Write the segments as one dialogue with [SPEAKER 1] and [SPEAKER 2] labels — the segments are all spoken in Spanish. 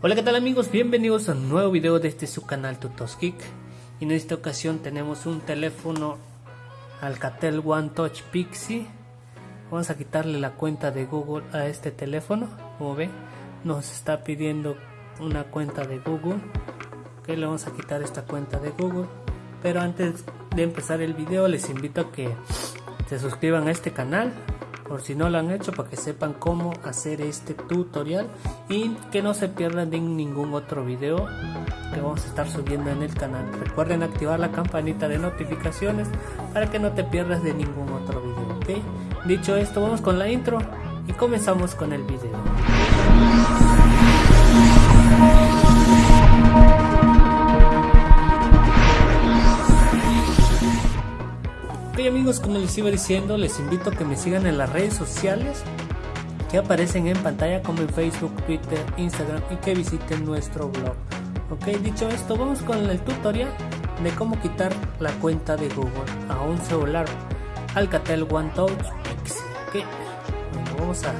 [SPEAKER 1] Hola qué tal amigos, bienvenidos a un nuevo video de este su canal Tutos Geek. Y en esta ocasión tenemos un teléfono Alcatel One Touch Pixie. Vamos a quitarle la cuenta de Google a este teléfono. Como ven nos está pidiendo una cuenta de Google. Que le vamos a quitar esta cuenta de Google. Pero antes de empezar el video les invito a que se suscriban a este canal por si no lo han hecho para que sepan cómo hacer este tutorial y que no se pierdan de ningún otro video que vamos a estar subiendo en el canal recuerden activar la campanita de notificaciones para que no te pierdas de ningún otro video ¿ok? dicho esto vamos con la intro y comenzamos con el video amigos, como les iba diciendo, les invito a que me sigan en las redes sociales que aparecen en pantalla como en Facebook, Twitter, Instagram y que visiten nuestro blog. Ok, dicho esto, vamos con el tutorial de cómo quitar la cuenta de Google a un celular Alcatel One Touch Pixel. Ok, bueno, vamos a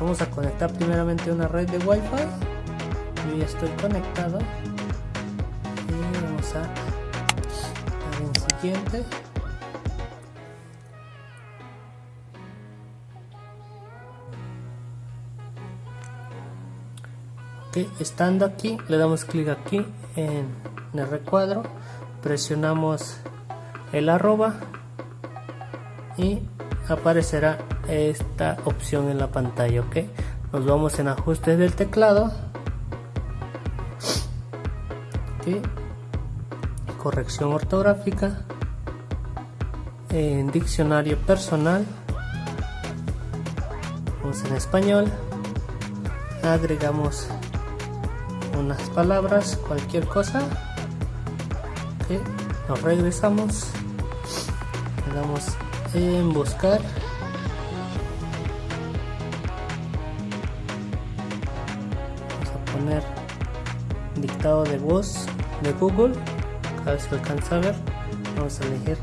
[SPEAKER 1] vamos a conectar primeramente una red de Wi-Fi. Yo ya estoy conectado siguiente. Estando aquí le damos clic aquí en el recuadro presionamos el arroba y aparecerá esta opción en la pantalla ok. Nos vamos en ajustes del teclado corrección ortográfica, en diccionario personal, vamos en español, agregamos unas palabras, cualquier cosa, nos regresamos, le damos en buscar, vamos a poner dictado de voz de Google. A ver si alcanza a ver. Vamos a elegir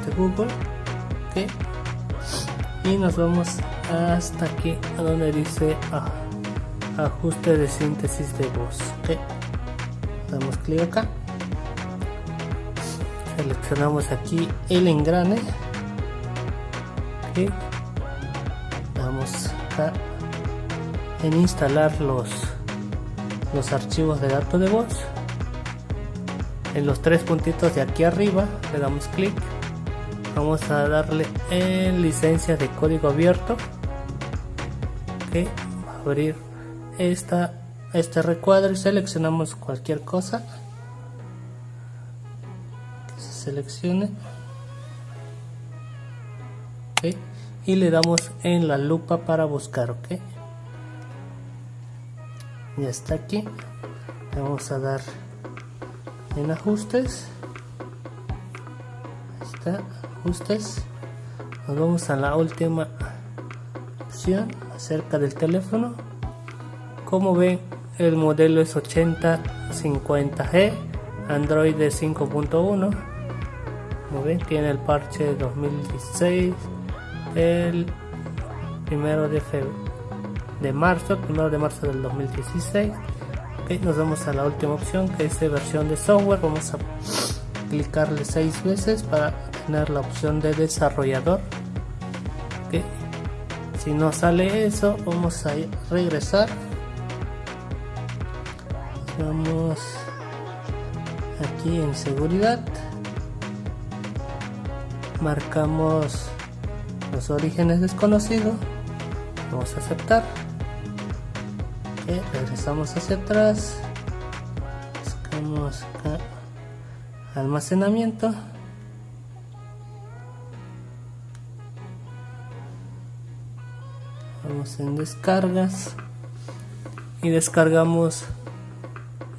[SPEAKER 1] de de Google ok y nos vamos hasta aquí a donde dice ah, ajuste de síntesis de voz ok damos clic acá. Seleccionamos aquí el engrane ok damos acá en instalar los los archivos de datos de voz. En los tres puntitos de aquí arriba le damos clic vamos a darle en licencia de código abierto que abrir esta este recuadro y seleccionamos cualquier cosa que se seleccione y le damos en la lupa para buscar ok. Ya está aquí vamos a dar en ajustes está ajustes. Nos vamos a la última opción acerca del teléfono. Como ven el modelo es 8050G Android de 5.1 como ven tiene el parche 2016 el primero de febrero de marzo primero de marzo del 2016 nos vamos a la última opción que es de versión de software. Vamos a clicarle seis veces para tener la opción de desarrollador. Si no sale eso vamos a regresar. Vamos aquí en seguridad. Marcamos los orígenes desconocidos. Vamos a aceptar. Regresamos hacia atrás. Buscamos acá almacenamiento vamos en descargas. Y descargamos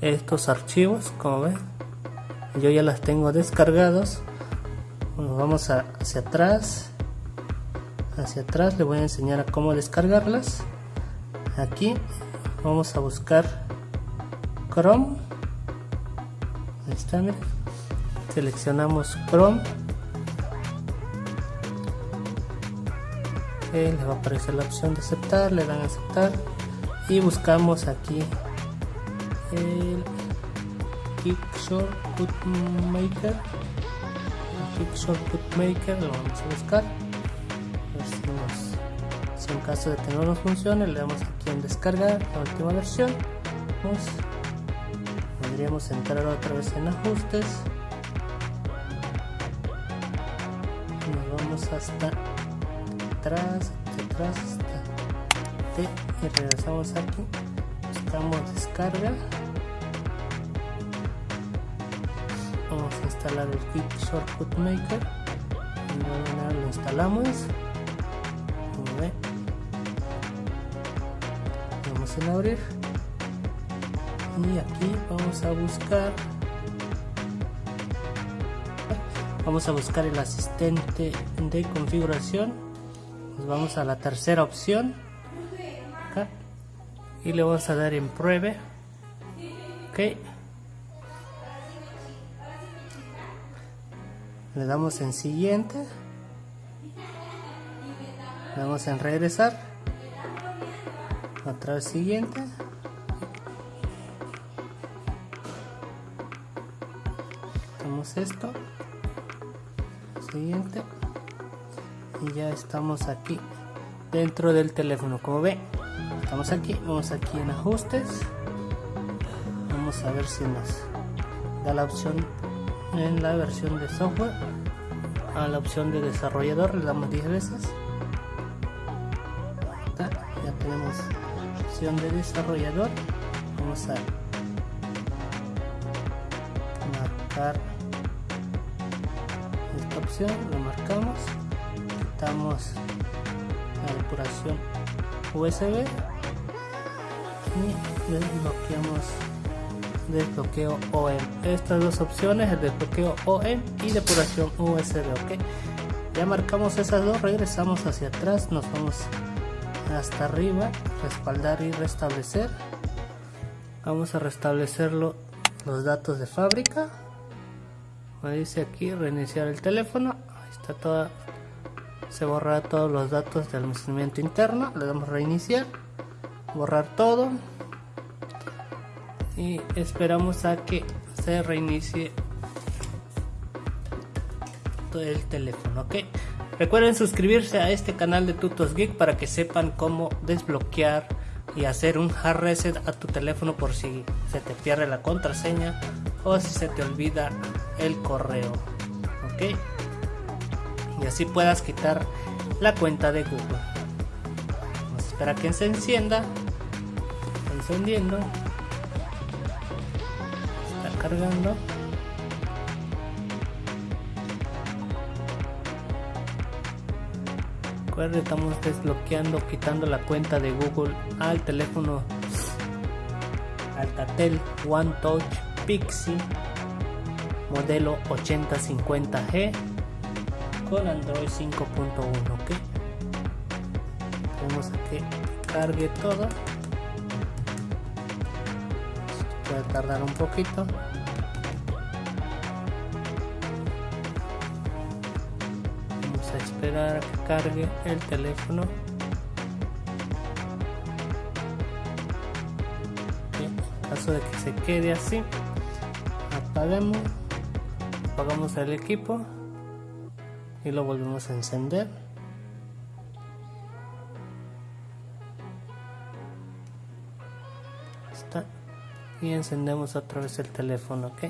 [SPEAKER 1] estos archivos como ven. Yo ya las tengo descargados. Vamos hacia atrás. Hacia atrás le voy a enseñar a cómo descargarlas. Aquí vamos a buscar Chrome. Ahí está seleccionamos Chrome que les va a aparecer la opción de aceptar le dan a aceptar. Y buscamos aquí el Kick Shortcut Maker el Kick Shortcut Maker lo vamos a buscar. En caso de que no nos funcione le damos aquí en descargar la última versión. Podríamos entrar otra vez en ajustes. Nos vamos hasta atrás atrás hasta T y regresamos aquí. Buscamos descarga. Vamos a instalar el kit shortcut maker. Y lo instalamos. Vamos a abrir. Y aquí vamos a buscar. Vamos a buscar el asistente de configuración vamos a la tercera opción. Y le vamos a dar en pruebe. Ok. Le damos en siguiente. Le damos en regresar. Otra vez siguiente. Esto. Siguiente y ya estamos aquí dentro del teléfono como ve. Estamos aquí vamos aquí en ajustes. Vamos a ver si nos da la opción en la versión de software a la opción de desarrollador le damos 10 veces. Ya tenemos opción de desarrollador. Vamos a marcar esta opción lo marcamos quitamos la depuración USB y desbloqueamos desbloqueo OEM estas dos opciones el desbloqueo OEM y depuración USB ok ya marcamos esas dos regresamos hacia atrás nos vamos hasta arriba respaldar y restablecer. Vamos a restablecerlo los datos de fábrica. Me dice aquí reiniciar el teléfono. Ahí está toda se borra todos los datos de almacenamiento interno le damos reiniciar borrar todo. Y esperamos a que se reinicie todo el teléfono ok recuerden suscribirse a este canal de tutos geek para que sepan cómo desbloquear y hacer un hard reset a tu teléfono por si se te pierde la contraseña o si se te olvida el correo ok y así puedas quitar la cuenta de Google. Vamos a esperar a que se encienda. Está encendiendo. Está cargando. Recuerden estamos desbloqueando quitando la cuenta de Google al teléfono Alcatel One Touch Pixie modelo 8050G con Android 5.1 ok tenemos a que cargue todo. Puede tardar un poquito. Vamos a esperar a que cargue el teléfono. En caso de que se quede así apagamos apagamos el equipo y lo volvemos a encender. Está. Y encendemos otra vez el teléfono ok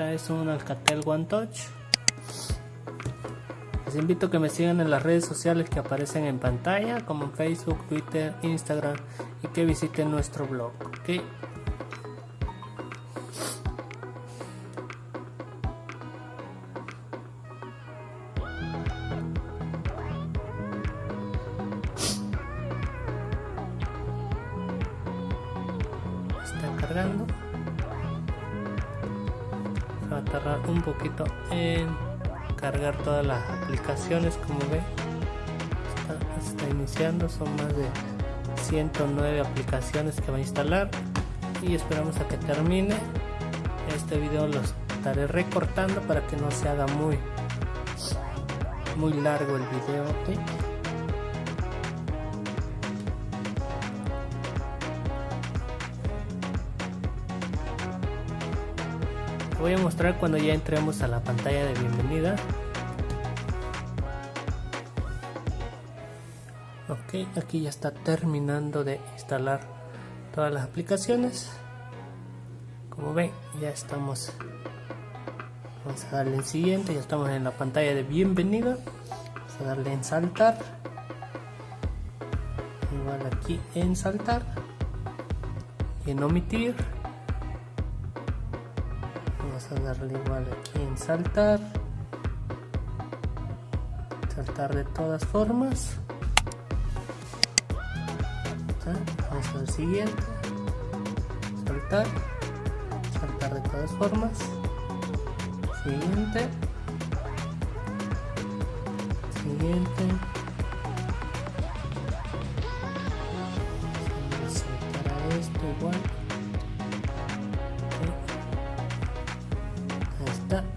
[SPEAKER 1] esta es un Alcatel One Touch. Les invito a que me sigan en las redes sociales que aparecen en pantalla como Facebook, Twitter, Instagram y que visiten nuestro blog ok cargando va a tardar un poquito en cargar todas las aplicaciones como ve está, iniciando son más de 109 aplicaciones que va a instalar. Y esperamos a que termine. Este video lo estaré recortando para que no se haga muy muy largo el video voy a mostrar cuando ya entremos a la pantalla de bienvenida. Ok aquí ya está terminando de instalar todas las aplicaciones. Como ven ya estamos. Vamos a darle en siguiente ya estamos en la pantalla de bienvenida. Vamos a darle en saltar. Igual aquí en saltar. Y en omitir darle igual aquí en saltar. Saltar de todas formas. Vamos al siguiente. Saltar. Saltar de todas formas. Siguiente. Siguiente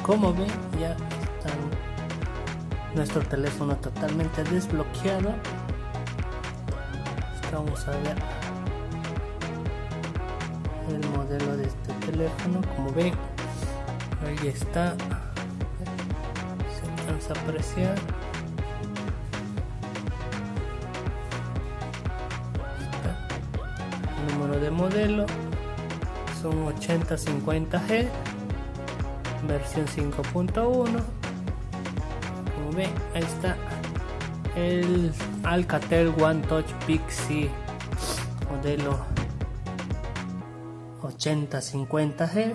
[SPEAKER 1] como ven ya está nuestro teléfono totalmente desbloqueado. Vamos a ver el modelo de este teléfono como ven ahí está. Se alcanza a apreciar. El número de modelo son 8050G versión 5.1 como ahí está el Alcatel One Touch Pixie modelo 8050G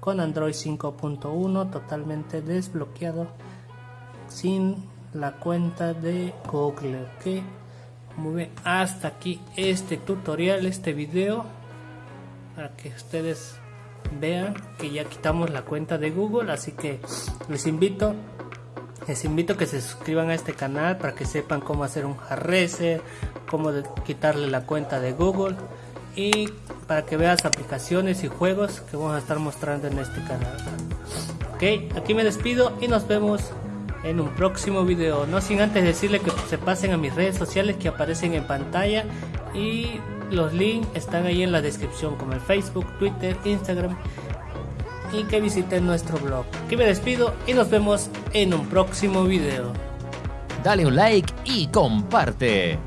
[SPEAKER 1] con Android 5.1 totalmente desbloqueado sin la cuenta de Google ok como hasta aquí este tutorial este video para que ustedes vean que ya quitamos la cuenta de Google así que les invito les invito que se suscriban a este canal para que sepan cómo hacer un hardreset cómo quitarle la cuenta de Google y para que veas aplicaciones y juegos que vamos a estar mostrando en este canal. Ok aquí me despido y nos vemos en un próximo video. No sin antes decirle que se pasen a mis redes sociales que aparecen en pantalla y los links están ahí en la descripción como el Facebook, Twitter, Instagram y que visiten nuestro blog. Aquí me despido y nos vemos en un próximo video.
[SPEAKER 2] Dale un like y comparte.